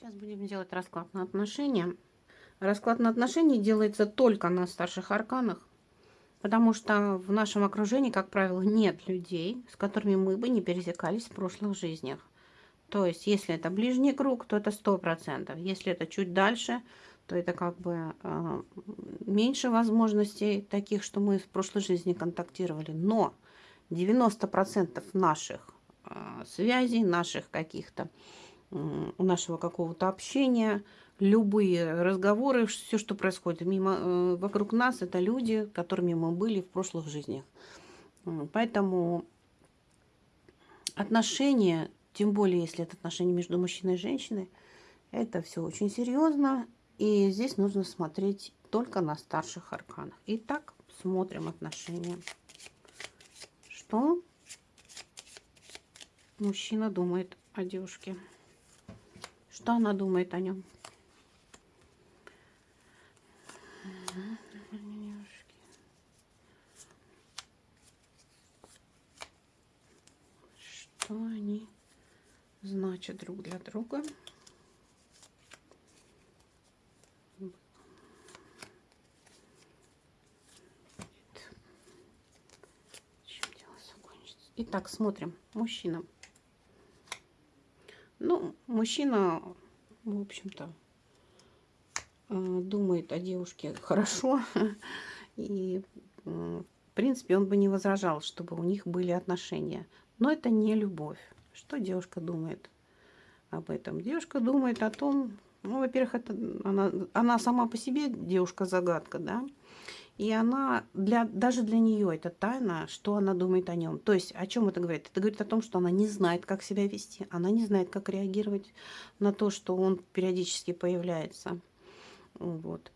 Сейчас будем делать расклад на отношения. Расклад на отношения делается только на старших арканах, потому что в нашем окружении, как правило, нет людей, с которыми мы бы не пересекались в прошлых жизнях. То есть, если это ближний круг, то это сто процентов. Если это чуть дальше, то это как бы э, меньше возможностей таких, что мы в прошлой жизни контактировали. Но 90% наших э, связей, наших каких-то, э, нашего какого-то общения, любые разговоры, все, что происходит мимо, э, вокруг нас, это люди, которыми мы были в прошлых жизнях. Поэтому отношения, тем более, если это отношения между мужчиной и женщиной, это все очень серьезно, и здесь нужно смотреть только на старших арканах. Итак, смотрим отношения. Что мужчина думает о девушке? Что она думает о нем? Что они значат друг для друга? Итак, смотрим. Мужчина. Мужчина, в общем-то, э, думает о девушке хорошо. И, в принципе, он бы не возражал, чтобы у них были отношения. Но это не любовь. Что девушка думает об этом? Девушка думает о том, ну, во-первых, это она, она сама по себе девушка-загадка, да, и она, для, даже для нее это тайна, что она думает о нем. То есть о чем это говорит? Это говорит о том, что она не знает, как себя вести. Она не знает, как реагировать на то, что он периодически появляется. Вот.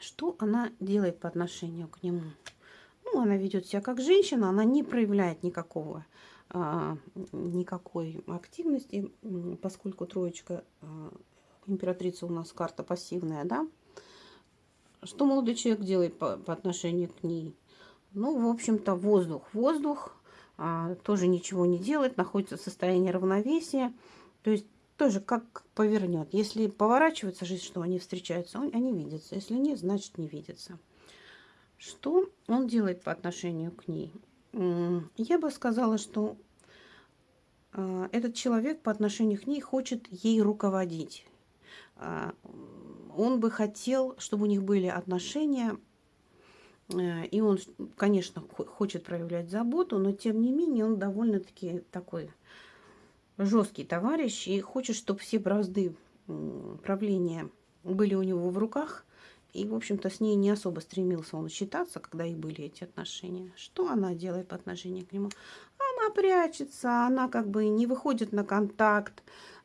Что она делает по отношению к нему? Ну, она ведет себя как женщина, она не проявляет никакого, а, никакой активности, поскольку троечка а, императрица у нас карта пассивная, да, что молодой человек делает по, по отношению к ней? Ну, в общем-то, воздух. Воздух а, тоже ничего не делает, находится в состоянии равновесия. То есть тоже как повернет. Если поворачивается жизнь, что они встречаются, они видятся. Если нет, значит не видятся. Что он делает по отношению к ней? Я бы сказала, что а, этот человек по отношению к ней хочет ей руководить. А, он бы хотел, чтобы у них были отношения, э, и он, конечно, хочет проявлять заботу, но тем не менее он довольно-таки такой жесткий товарищ и хочет, чтобы все бразды правления были у него в руках. И, в общем-то, с ней не особо стремился он считаться, когда и были эти отношения. Что она делает по отношению к нему? Она прячется, она как бы не выходит на контакт,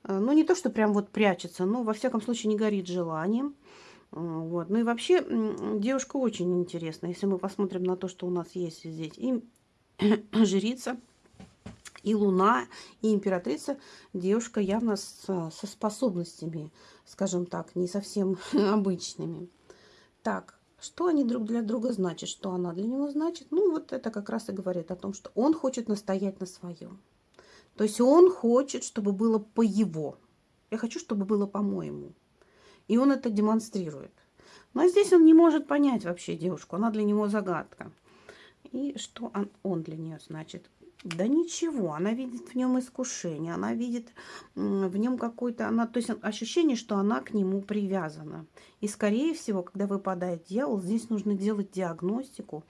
ну, не то, что прям вот прячется, но, во всяком случае, не горит желанием. Э, вот. Ну и вообще, девушка очень интересная. Если мы посмотрим на то, что у нас есть здесь и жрица, и луна, и императрица, девушка явно с, со способностями, скажем так, не совсем обычными. Так, что они друг для друга значат, что она для него значит? Ну, вот это как раз и говорит о том, что он хочет настоять на своем. То есть он хочет, чтобы было по его. Я хочу, чтобы было по-моему. И он это демонстрирует. Но здесь он не может понять вообще девушку. Она для него загадка. И что он, он для нее значит? Да ничего, она видит в нем искушение, она видит в нем какое-то, она, то есть ощущение, что она к нему привязана. И скорее всего, когда выпадает дьявол, здесь нужно делать диагностику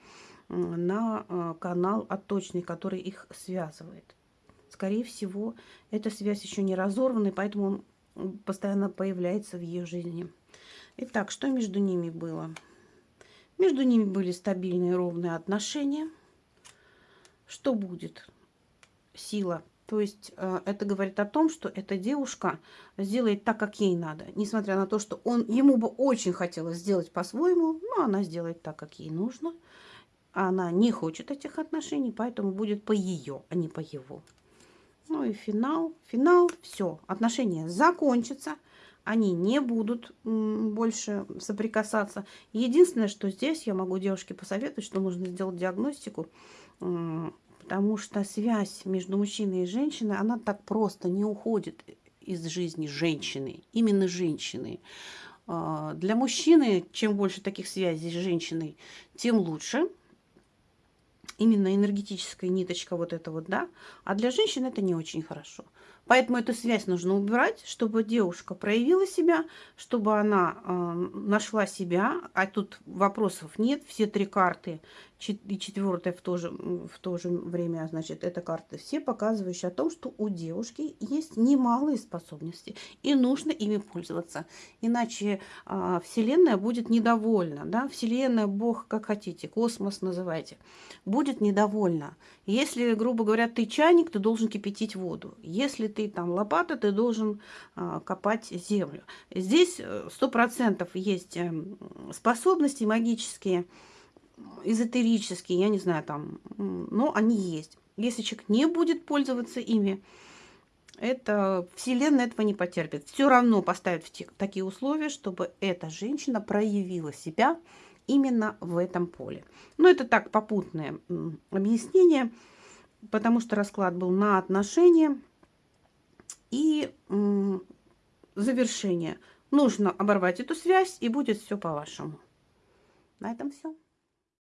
на э, канал отточный, который их связывает скорее всего, эта связь еще не разорвана, и поэтому он постоянно появляется в ее жизни. Итак, что между ними было? Между ними были стабильные ровные отношения. Что будет? Сила. То есть э, это говорит о том, что эта девушка сделает так, как ей надо. Несмотря на то, что он, ему бы очень хотелось сделать по-своему, но она сделает так, как ей нужно. Она не хочет этих отношений, поэтому будет по ее, а не по его. Ну и финал. Финал, все, отношения закончатся. Они не будут больше соприкасаться. Единственное, что здесь я могу девушке посоветовать, что нужно сделать диагностику, потому что связь между мужчиной и женщиной, она так просто не уходит из жизни женщины, именно женщины. А, для мужчины, чем больше таких связей с женщиной, тем лучше. Именно энергетическая ниточка вот эта вот, да. А для женщин это не очень хорошо. Поэтому эту связь нужно убирать, чтобы девушка проявила себя, чтобы она э, нашла себя. А тут вопросов нет. Все три карты и четвертая в то, же, в то же время, значит, это карты все показывающие о том, что у девушки есть немалые способности, и нужно ими пользоваться. Иначе а, Вселенная будет недовольна, да, Вселенная, Бог, как хотите, космос называйте, будет недовольна. Если, грубо говоря, ты чайник, ты должен кипятить воду. Если ты там лопата, ты должен а, копать землю. Здесь э, сто процентов есть эм, способности магические, эзотерические, я не знаю, там, но они есть. Если человек не будет пользоваться ими, это Вселенная этого не потерпит. Все равно поставят в те, такие условия, чтобы эта женщина проявила себя именно в этом поле. Но это так попутное объяснение, потому что расклад был на отношения и завершение. Нужно оборвать эту связь, и будет все по-вашему. На этом все.